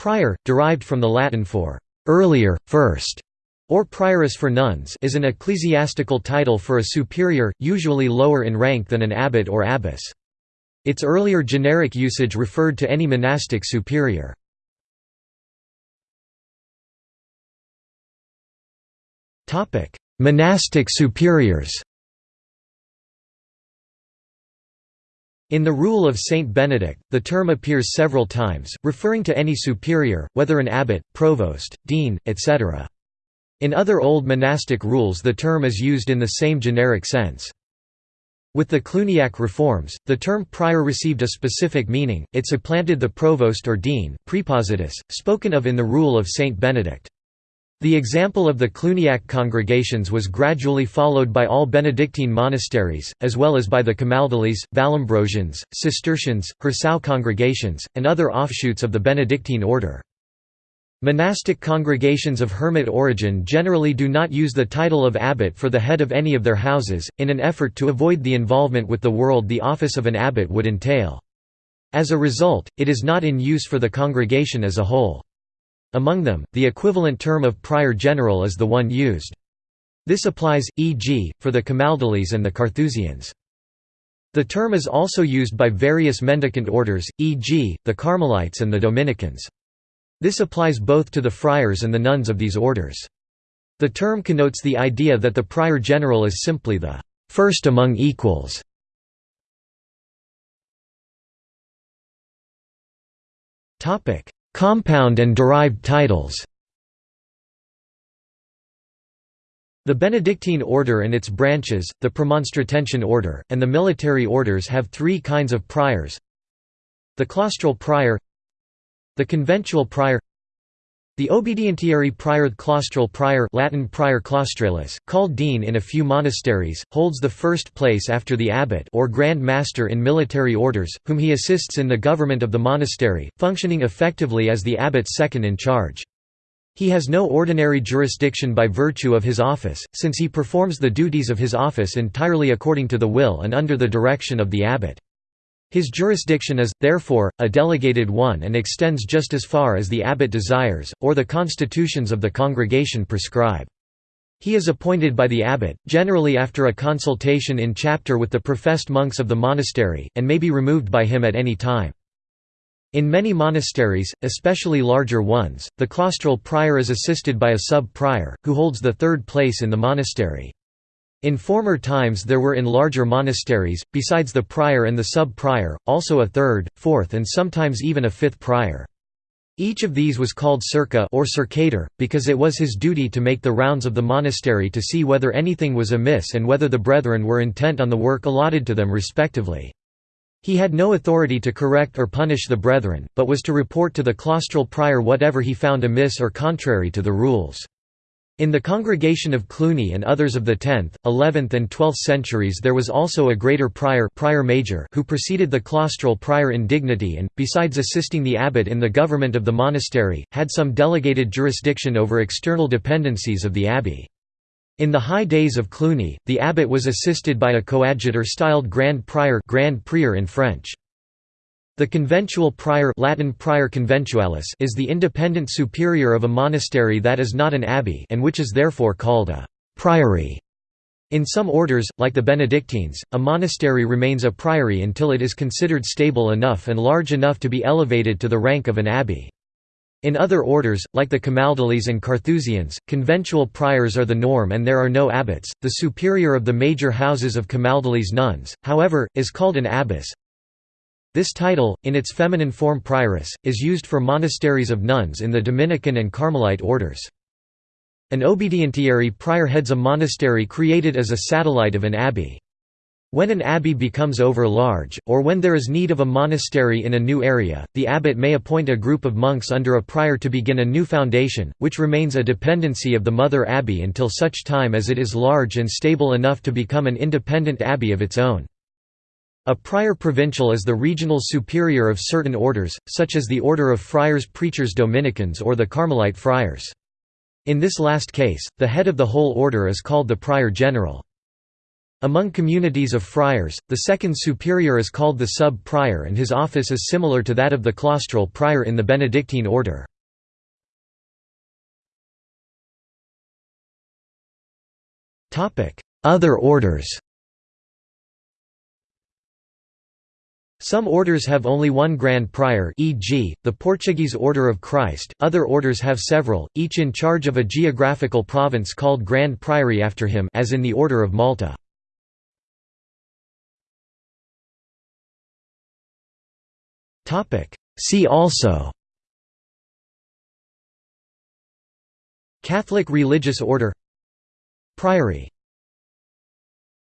Prior, derived from the Latin for «earlier, first», or prioress for nuns is an ecclesiastical title for a superior, usually lower in rank than an abbot or abbess. Its earlier generic usage referred to any monastic superior. Monastic superiors In the Rule of Saint Benedict, the term appears several times, referring to any superior, whether an abbot, provost, dean, etc. In other old monastic rules the term is used in the same generic sense. With the Cluniac reforms, the term prior received a specific meaning, it supplanted the provost or dean prepositus, spoken of in the Rule of Saint Benedict. The example of the Cluniac congregations was gradually followed by all Benedictine monasteries, as well as by the Camaldolese, Vallombrosians, Cistercians, Hirsau congregations, and other offshoots of the Benedictine order. Monastic congregations of hermit origin generally do not use the title of abbot for the head of any of their houses, in an effort to avoid the involvement with the world the office of an abbot would entail. As a result, it is not in use for the congregation as a whole. Among them, the equivalent term of prior general is the one used. This applies, e.g., for the Camaldolese and the Carthusians. The term is also used by various mendicant orders, e.g., the Carmelites and the Dominicans. This applies both to the friars and the nuns of these orders. The term connotes the idea that the prior general is simply the first among equals. Topic: Compound and derived titles. The Benedictine order and its branches, the Premonstratensian order, and the military orders have three kinds of priors. The claustral prior The conventual prior the obedientiary prior claustral prior Latin prior claustralis, called dean in a few monasteries, holds the first place after the abbot or grand master in military orders, whom he assists in the government of the monastery, functioning effectively as the abbot's second in charge. He has no ordinary jurisdiction by virtue of his office, since he performs the duties of his office entirely according to the will and under the direction of the abbot. His jurisdiction is, therefore, a delegated one and extends just as far as the abbot desires, or the constitutions of the congregation prescribe. He is appointed by the abbot, generally after a consultation in chapter with the professed monks of the monastery, and may be removed by him at any time. In many monasteries, especially larger ones, the claustral prior is assisted by a sub-prior, who holds the third place in the monastery. In former times there were in larger monasteries, besides the prior and the sub-prior, also a third, fourth and sometimes even a fifth prior. Each of these was called circa or circator, because it was his duty to make the rounds of the monastery to see whether anything was amiss and whether the brethren were intent on the work allotted to them respectively. He had no authority to correct or punish the brethren, but was to report to the claustral prior whatever he found amiss or contrary to the rules. In the Congregation of Cluny and others of the 10th, 11th and 12th centuries there was also a greater prior, prior major who preceded the claustral prior in dignity and, besides assisting the abbot in the government of the monastery, had some delegated jurisdiction over external dependencies of the abbey. In the high days of Cluny, the abbot was assisted by a coadjutor styled Grand Prior Grand Prieur in French. The conventual prior Latin prior conventualis is the independent superior of a monastery that is not an abbey and which is therefore called a priory. In some orders, like the Benedictines, a monastery remains a priory until it is considered stable enough and large enough to be elevated to the rank of an abbey. In other orders, like the Camaldolese and Carthusians, conventual priors are the norm and there are no abbots. The superior of the major houses of Camaldolese nuns, however, is called an abbess, this title, in its feminine form prioress, is used for monasteries of nuns in the Dominican and Carmelite orders. An obedientiary prior heads a monastery created as a satellite of an abbey. When an abbey becomes over-large, or when there is need of a monastery in a new area, the abbot may appoint a group of monks under a prior to begin a new foundation, which remains a dependency of the mother abbey until such time as it is large and stable enough to become an independent abbey of its own. A prior provincial is the regional superior of certain orders, such as the Order of Friars Preachers Dominicans or the Carmelite Friars. In this last case, the head of the whole order is called the prior general. Among communities of friars, the second superior is called the sub-prior and his office is similar to that of the claustral prior in the Benedictine order. Other orders Some orders have only one Grand Prior e.g., the Portuguese Order of Christ, other orders have several, each in charge of a geographical province called Grand Priory after him as in the Order of Malta. See also Catholic religious order Priory